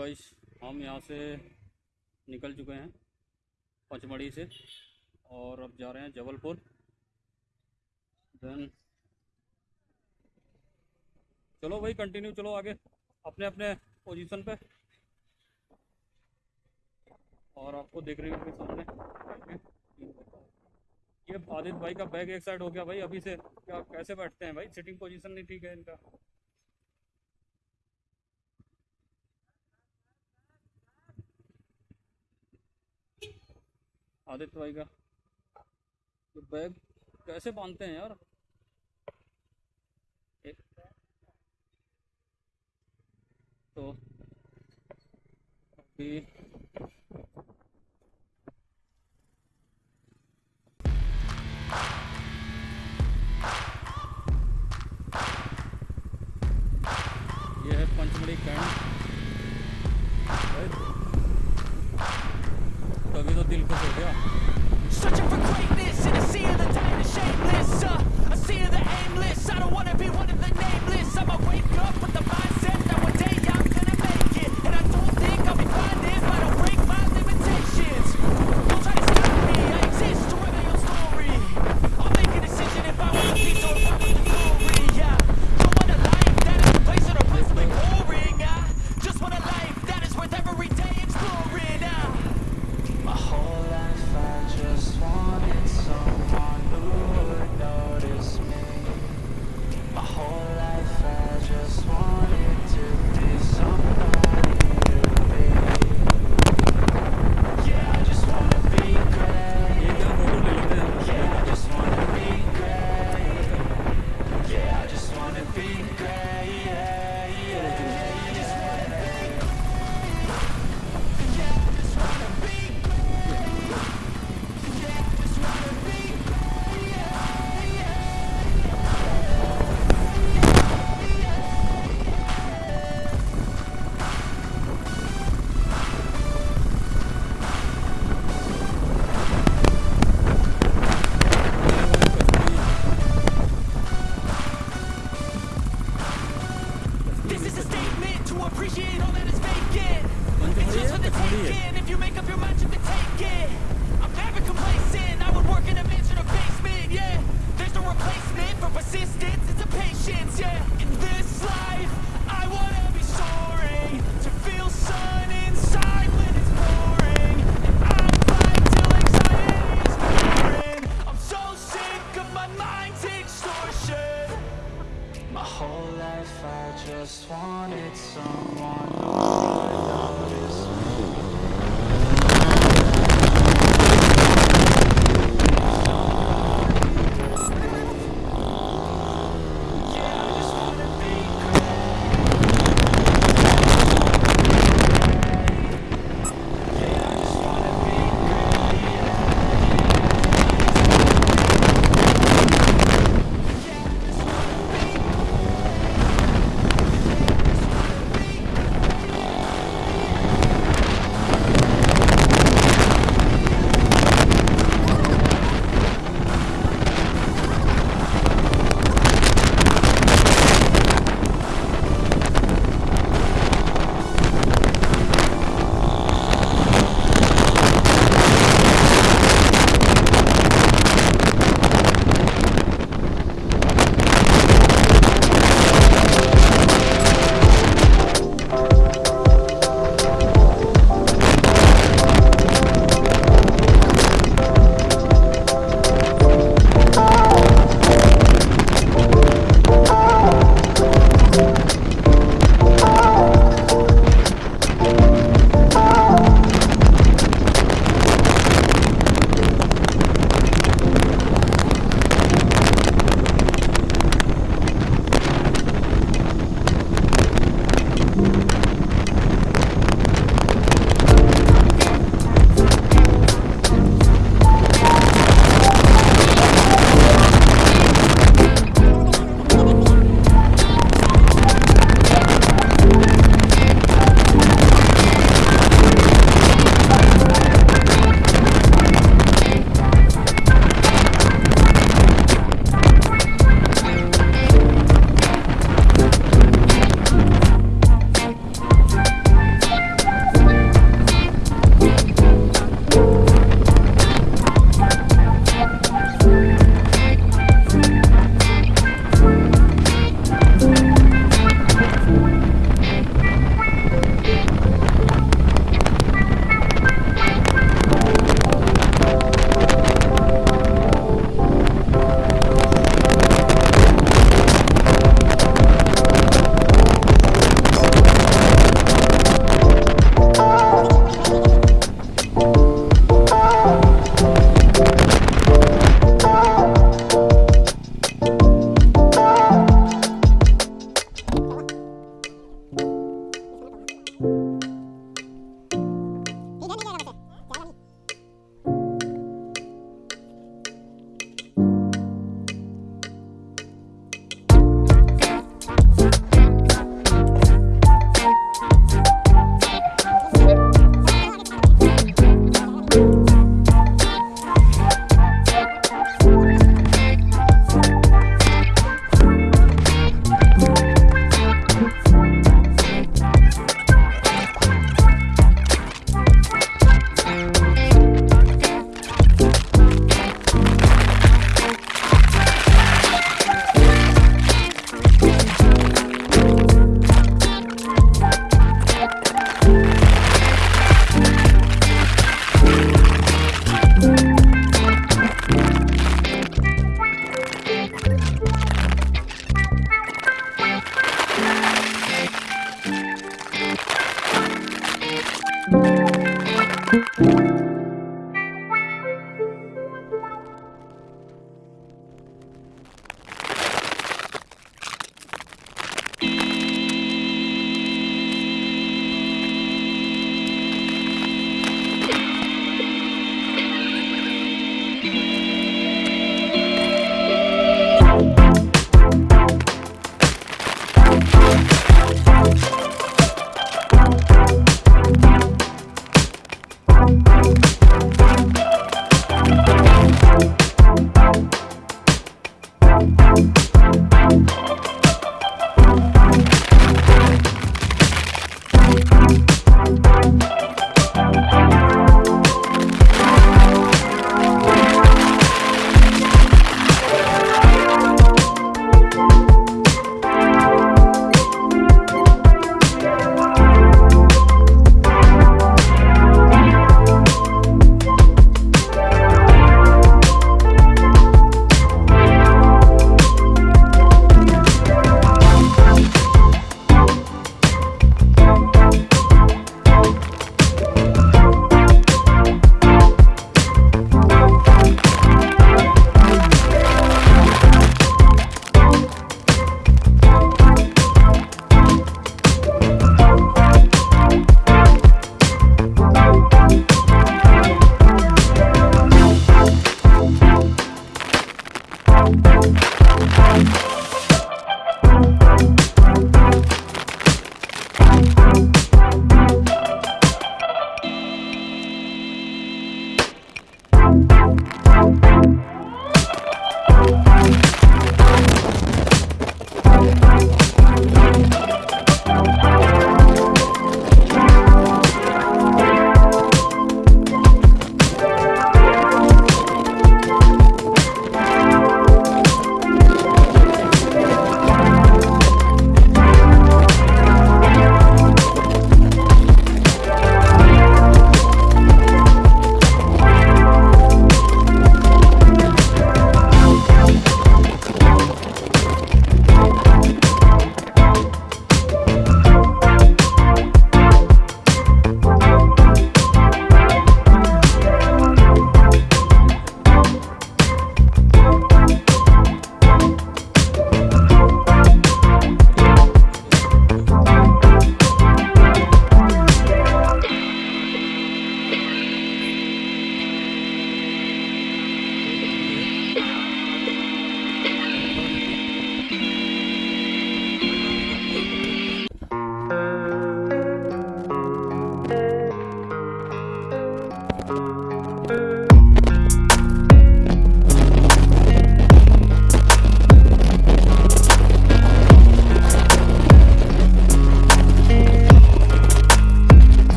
Guys हम यहाँ से निकल चुके हैं पचमढ़ी से और अब जा रहे हैं जबलपुर। देन चलो भाई कंटिन्यू चलो आगे अपने अपने पोजीशन पे। और आपको देख रही होगी सामने। ये आदित्य भाई का बैग एक साइड हो गया भाई, अभी से क्या, कैसे बैठते हैं भाई? सिटिंग पोजीशन नहीं ठीक है इनका। आदित्य भाई का। तो बैग कैसे बांधते हैं यार? एक तो अभी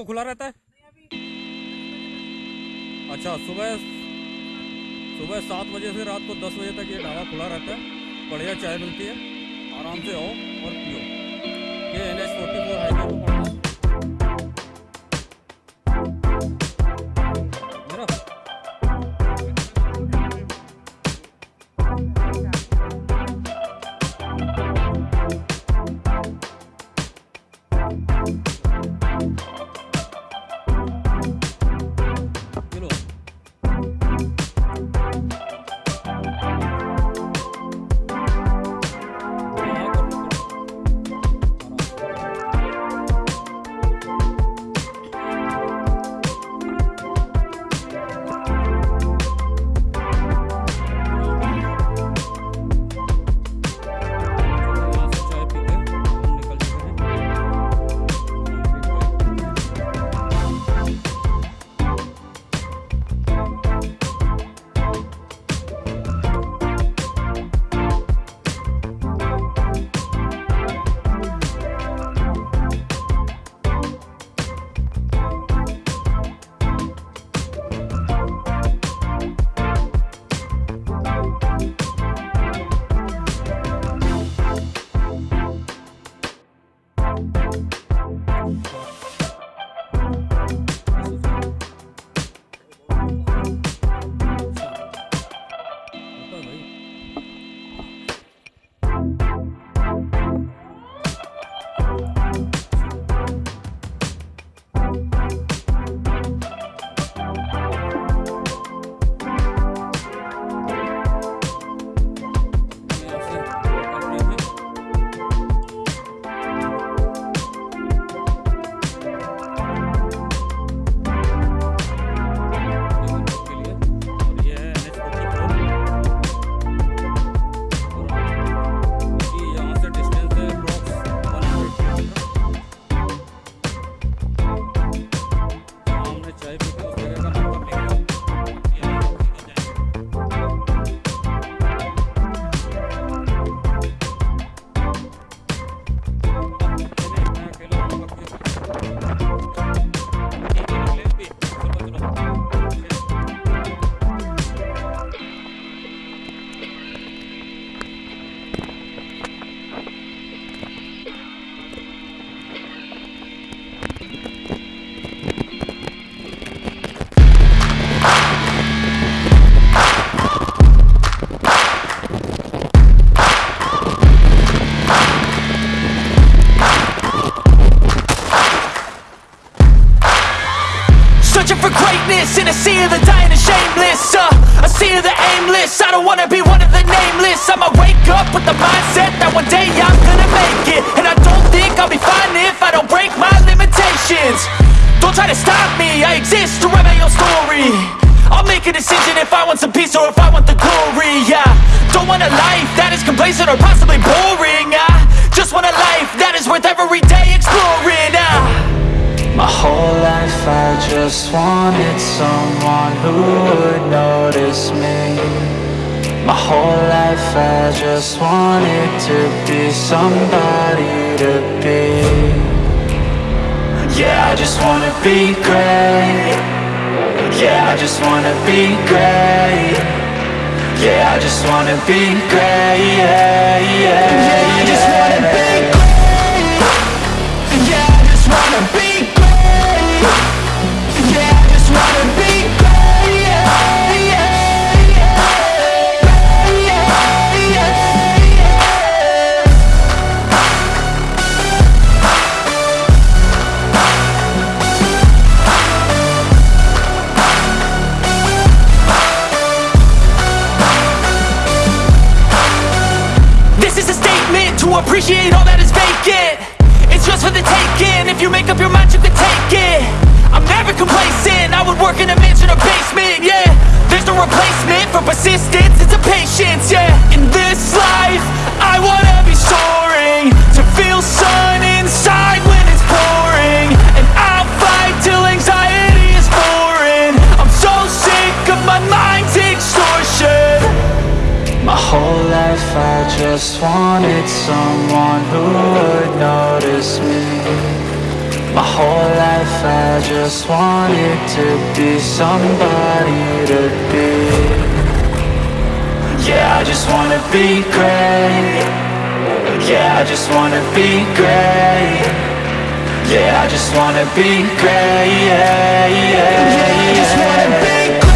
को खुला रहता है? अच्छा सुबह सुबह सात बजे से रात को दस बजे तक ये ढाबा खुला रहता है। बढ़िया चाय मिलती है। आराम से आओ और पियो। ये N H forty four highway पर पड़ता है। Searching for greatness in a sea of the dying and shameless uh, A sea of the aimless. I don't wanna be one of the nameless. I'ma wake up with the mindset that one day I'm gonna make it. And I don't think I'll be fine if I don't break my limitations. Don't try to stop me, I exist to write my own story. I'll make a decision if I want some peace or if I want the glory Yeah, don't want a life that is complacent or possibly boring I just want a life that is worth every day exploring ah. My whole life I just wanted someone who would notice me. My whole life I just wanted to be somebody to be. Yeah, I just wanna be great. Yeah, I just wanna be great. Yeah, I just wanna be great. Yeah, yeah, yeah I just wanna be great. Yeah, I just wanna be great appreciate all that is vacant. It's just for the taking, if you make up your mind you can take it. I'm never complacent, I would work in a mansion or basement, yeah. There's no replacement for persistence, it's a patience, yeah. In this life, wanted someone who would notice me. My whole life I just wanted to be somebody to be. Yeah, I just wanna be great. Yeah, I just wanna be great. Yeah, I just wanna be great. Yeah, yeah, yeah, I just wanna be great